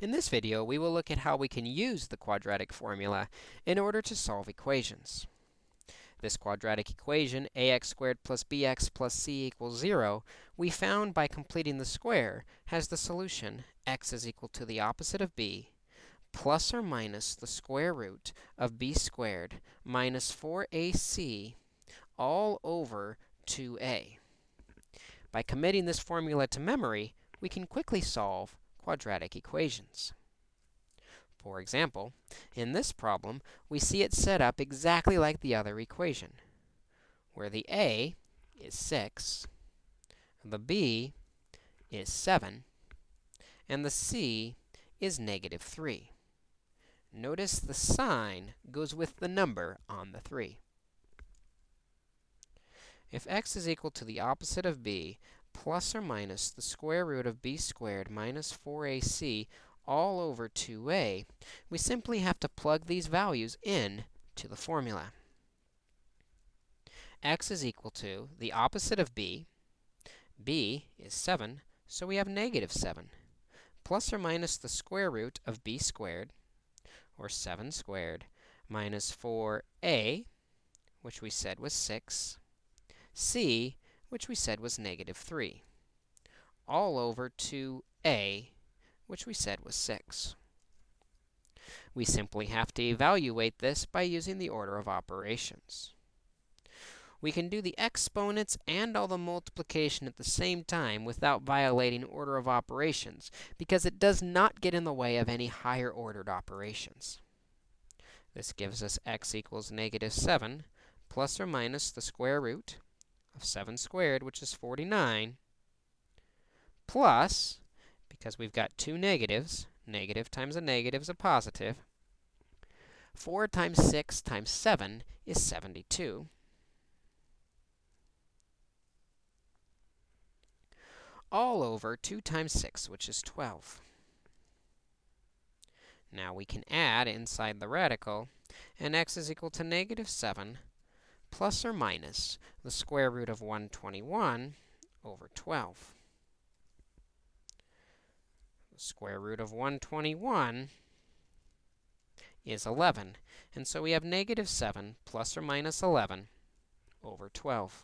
In this video, we will look at how we can use the quadratic formula in order to solve equations. This quadratic equation, ax squared plus bx plus c equals 0, we found by completing the square has the solution x is equal to the opposite of b plus or minus the square root of b squared minus 4ac all over 2a. By committing this formula to memory, we can quickly solve quadratic equations. For example, in this problem, we see it set up exactly like the other equation, where the a is 6, the b is 7, and the c is negative 3. Notice the sign goes with the number on the 3. If x is equal to the opposite of b, plus or minus the square root of b squared minus 4ac all over 2a, we simply have to plug these values in to the formula. x is equal to the opposite of b. b is 7, so we have negative 7, plus or minus the square root of b squared, or 7 squared, minus 4a, which we said was 6, c, which we said was negative 3, all over 2a, which we said was 6. We simply have to evaluate this by using the order of operations. We can do the exponents and all the multiplication at the same time without violating order of operations, because it does not get in the way of any higher ordered operations. This gives us x equals negative 7 plus or minus the square root of 7 squared, which is 49, plus, because we've got two negatives, negative times a negative is a positive, 4 times 6 times 7 is 72. all over 2 times 6, which is 12. Now we can add inside the radical, and x is equal to negative 7 plus or minus the square root of 121 over 12. The square root of 121 is 11, and so we have negative 7 plus or minus 11 over 12.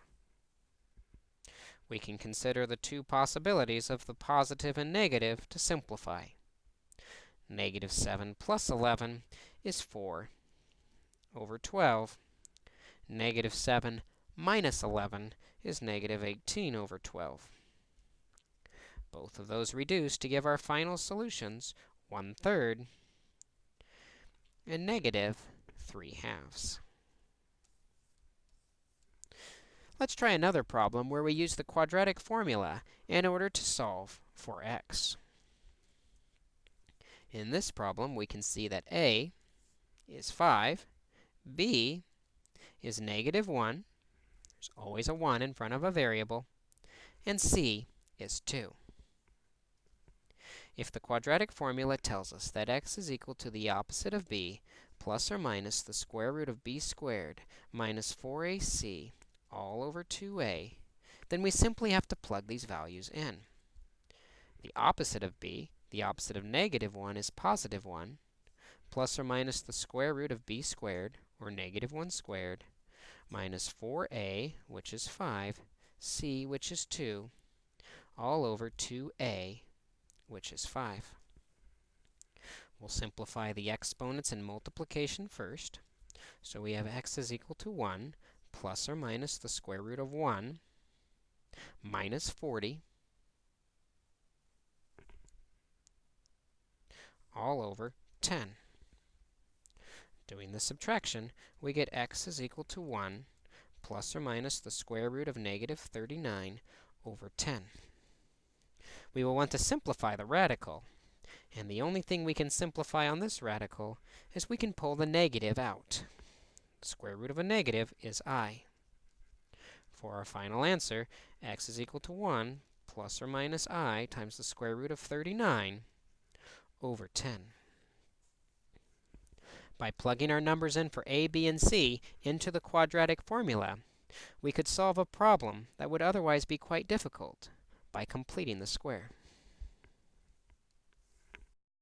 We can consider the two possibilities of the positive and negative to simplify. Negative 7 plus 11 is 4 over 12. Negative 7 minus 11 is negative 18 over 12. Both of those reduce to give our final solutions 1 third and negative 3 halves. Let's try another problem where we use the quadratic formula in order to solve for x. In this problem, we can see that a is 5, b is negative 1. There's always a 1 in front of a variable. And c is 2. If the quadratic formula tells us that x is equal to the opposite of b plus or minus the square root of b squared minus 4ac all over 2a, then we simply have to plug these values in. The opposite of b, the opposite of negative 1, is positive 1, plus or minus the square root of b squared, or negative 1 squared, minus 4a, which is 5, c, which is 2, all over 2a, which is 5. We'll simplify the exponents and multiplication first. So we have x is equal to 1 plus or minus the square root of 1 minus 40 all over 10. Doing the subtraction, we get x is equal to 1 plus or minus the square root of negative 39 over 10. We will want to simplify the radical. And the only thing we can simplify on this radical is we can pull the negative out. The square root of a negative is i. For our final answer, x is equal to 1 plus or minus i times the square root of 39 over 10 by plugging our numbers in for a, b, and c into the quadratic formula, we could solve a problem that would otherwise be quite difficult by completing the square.